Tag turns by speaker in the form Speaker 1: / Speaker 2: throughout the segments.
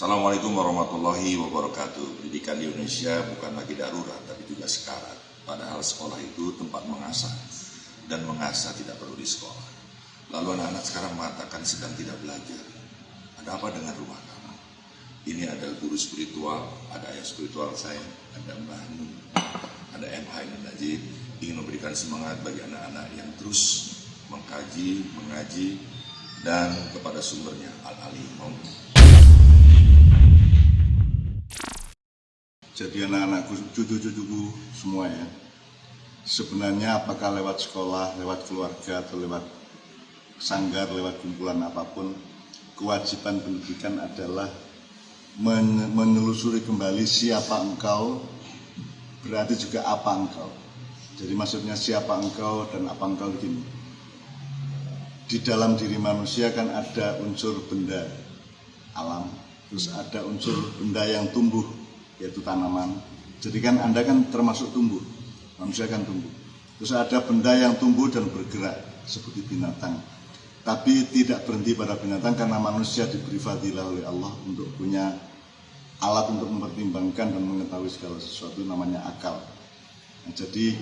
Speaker 1: Assalamualaikum warahmatullahi wabarakatuh. Pendidikan di Indonesia bukan lagi darurat, tapi juga sekarat. Padahal sekolah itu tempat mengasah, dan mengasah tidak perlu di sekolah. Lalu anak-anak sekarang mengatakan sedang tidak belajar. Ada apa dengan rumah kamu? Ini ada guru spiritual, ada ayah spiritual saya, ada Mbah Nun, ada MH dan Najib, ingin memberikan semangat bagi anak-anak yang terus mengkaji, mengaji, dan kepada sumbernya Al-Alim.
Speaker 2: Jadi anak-anakku, cucu-cucuku semua ya. Sebenarnya apakah lewat sekolah, lewat keluarga, atau lewat sanggar, lewat kumpulan apa pun, kewajiban pendidikan adalah men menelusuri kembali siapa engkau, berarti juga apa engkau. Jadi maksudnya siapa engkau dan apa engkau begini. Di dalam diri manusia kan ada unsur benda alam, terus ada unsur benda yang tumbuh, yaitu tanaman. Jadi kan Anda kan termasuk tumbuh, manusia kan tumbuh. Terus ada benda yang tumbuh dan bergerak seperti binatang. Tapi tidak berhenti pada binatang karena manusia diberi fadilah oleh Allah untuk punya alat untuk mempertimbangkan dan mengetahui segala sesuatu namanya akal. Nah, jadi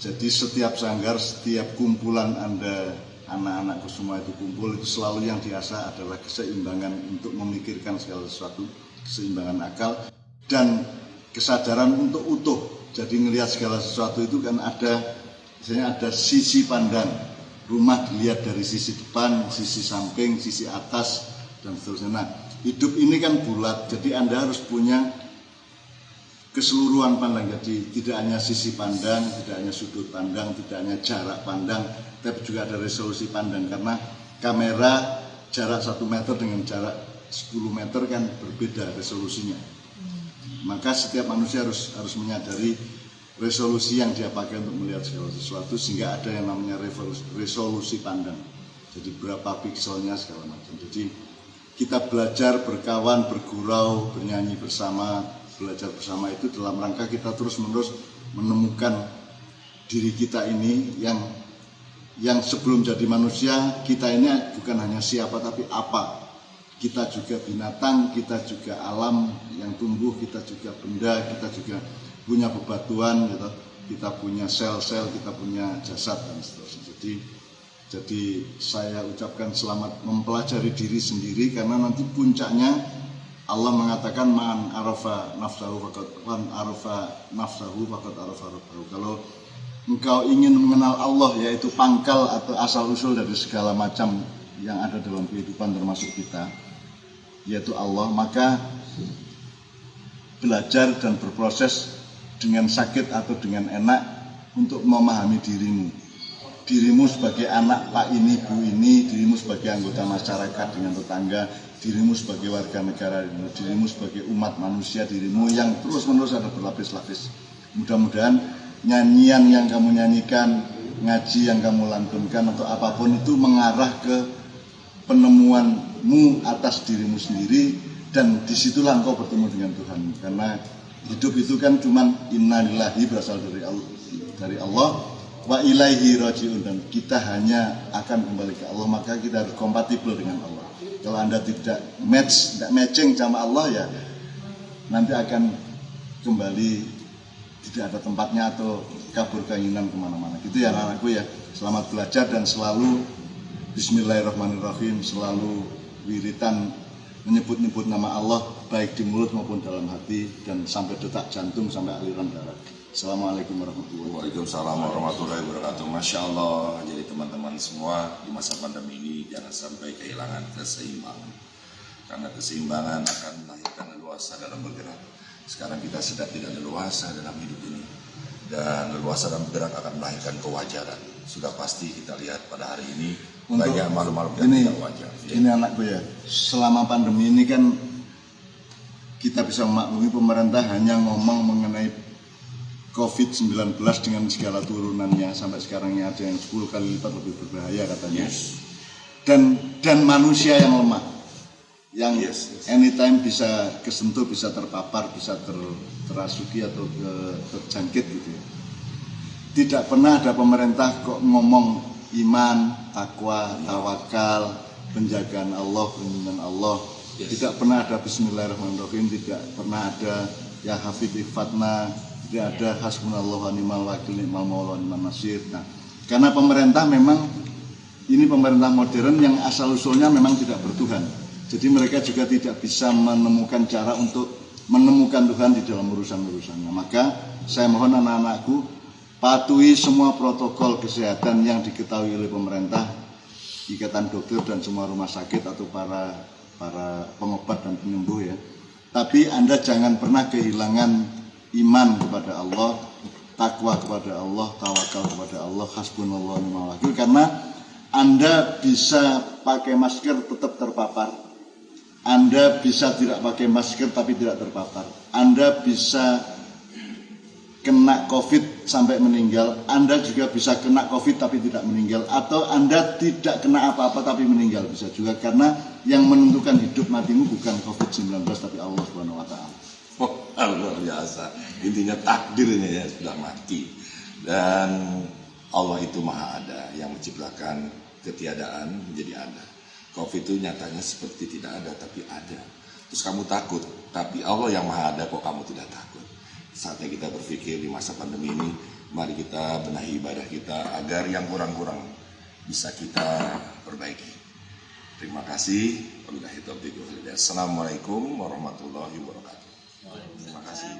Speaker 2: jadi setiap sanggar, setiap kumpulan Anda anak-anakku semua itu kumpul itu selalu yang diasah adalah keseimbangan untuk memikirkan segala sesuatu, keseimbangan akal dan kesadaran untuk utuh. Jadi ngelihat segala sesuatu itu kan ada misalnya ada sisi pandang. Rumah dilihat dari sisi depan, sisi samping, sisi atas dan seterusnya. Nah, hidup ini kan bulat, jadi Anda harus punya keseluruhan pandang. Jadi tidak hanya sisi pandang, tidak hanya sudut pandang, tidak hanya jarak pandang, tapi juga ada resolusi pandang karena kamera jarak satu meter dengan jarak 10 meter kan berbeda resolusinya. Maka setiap manusia harus harus menyadari resolusi yang dia pakai untuk melihat segala sesuatu sehingga ada yang namanya resolusi pandang. Jadi berapa pikselnya segala macam. Jadi kita belajar berkawan, bergurau, bernyanyi bersama, belajar bersama itu dalam rangka kita terus-menerus menemukan diri kita ini yang yang sebelum jadi manusia kita ini bukan hanya siapa tapi apa. Kita juga binatang kita juga alam yang tumbuh kita juga benda kita juga punya bebatuan gitu kita punya sel-sel kita punya jasad dan seterusnya. Jadi jadi saya ucapkan selamat mempelajari diri sendiri karena nanti puncaknya Allah mengatakan man arafa nafsahu faqad man arafa nafsahu faqad arafa rabbahu. Kalau engkau ingin mengenal Allah yaitu pangkal atau asal usul dari segala macam yang ada dalam kehidupan termasuk kita yaitu Allah maka belajar dan berproses dengan sakit atau dengan enak untuk memahami dirimu dirimu sebagai anak pak ini bu ini dirimu sebagai anggota masyarakat dengan tetangga dirimu sebagai warga negara dirimu sebagai umat manusia dirimu yang terus menerus ada berlapis-lapis. Mudah-mudahan nyanyian yang kamu nyanyikan, ngaji yang kamu lantunkan atau apa pun itu mengarah ke penemuanmu atas dirimu sendiri dan di situlah engkau bertemu dengan Tuhan. Karena hidup itu kan cuman innalillahi berasal dari Allah dari Allah wa ilaihi rajiun. Dan kita hanya akan kembali ke Allah maka kita harus kompatibel dengan Allah. Kalau anda tidak match tidak matching sama Allah ya nanti akan kembali tidak ada tempatnya atau kabur keinginan ke mana-mana. Gitu ya anak-anakku ya. Selamat belajar dan selalu Bismillahirrahmanirrahim selalu wiritan menyebut-nyebut nama Allah baik di mulut maupun dalam hati dan sampai detak jantung sampai aliran darah Assalamualaikum warahmatullahi wabarakatuh
Speaker 1: Waalaikumsalam warahmatullahi wabarakatuh. Masya Allah. Jadi teman-teman semua Di masa pandemi ini Jangan sampai kehilangan keseimbangan. Karena keseimbangan akan melahirkan leluasa dalam bergerak. Sekarang kita sedang tidak leluasa dalam hidup ini. Dan leluasa dalam bergerak akan melahirkan kewajaran. Sudah pasti kita lihat pada hari ini Untuk banyak makhluk-makhluk yang
Speaker 2: ini,
Speaker 1: tidak wajar.
Speaker 2: Ini anakku ya, selama pandemi ini kan kita bisa memaklumi pemerintah hanya ngomong mengenai COVID-19 dengan segala turunannya sampai sekarang ini ada yang 10 kali lipat lebih berbahaya katanya.
Speaker 1: Yes.
Speaker 2: Dan dan manusia yang lemah yang
Speaker 1: Yes, yes.
Speaker 2: anytime bisa kesentuh, bisa terpapar, bisa ter, terasuki atau ke, terjangkit gitu ya. Tidak pernah ada pemerintah kok ngomong iman, takwa, tawakal, penjagaan Allah, perlindungan Allah, Tidak pernah ada Bismillahirrahmanirrahim, tidak pernah ada ya hafid ifatna, tidak ada hasbunallah wa ni'mal wakil ni'mal maula ni'mal nasir. Nah, karena pemerintah memang ini pemerintah modern yang asal usulnya memang tidak bertuhan. Jadi mereka juga tidak bisa menemukan cara untuk menemukan Tuhan di dalam urusan-urusannya. Maka saya mohon anak-anakku patuhi semua protokol kesehatan yang diketahui oleh pemerintah, ikatan dokter dan semua rumah sakit atau para para pengobat dan penyembuh ya. Tapi Anda jangan pernah kehilangan iman kepada Allah, takwa kepada Allah, tawakal kepada Allah, hasbunallah ni'mal wakil karena Anda bisa pakai masker tetap terpapar. Anda bisa tidak pakai masker tapi tidak terpapar. Anda bisa kena COVID sampai meninggal, Anda juga bisa kena COVID tapi tidak meninggal, atau Anda tidak kena apa-apa tapi meninggal bisa juga karena yang menentukan hidup matimu bukan COVID-19 tapi Allah Taala.
Speaker 1: Oh, luar biasa. Intinya takdirnya ya sudah mati. Dan Allah itu maha ada yang menciptakan ketiadaan menjadi ada. Covid itu nyatanya seperti tidak ada tapi ada. Terus kamu takut, tapi Allah yang maha ada kok kamu tidak takut. Saatnya kita berpikir di masa pandemi ini, mari kita benahi ibadah kita agar yang kurang-kurang bisa kita perbaiki. Terima kasih. Assalamualaikum warahmatullahi wabarakatuh. Terima kasih.